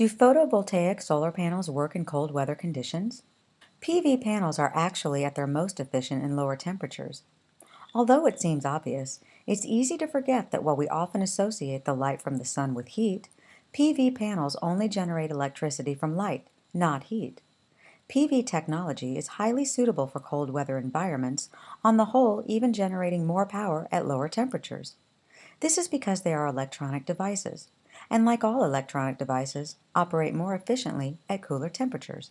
Do photovoltaic solar panels work in cold weather conditions? PV panels are actually at their most efficient in lower temperatures. Although it seems obvious, it's easy to forget that while we often associate the light from the sun with heat, PV panels only generate electricity from light, not heat. PV technology is highly suitable for cold weather environments, on the whole even generating more power at lower temperatures. This is because they are electronic devices and like all electronic devices, operate more efficiently at cooler temperatures.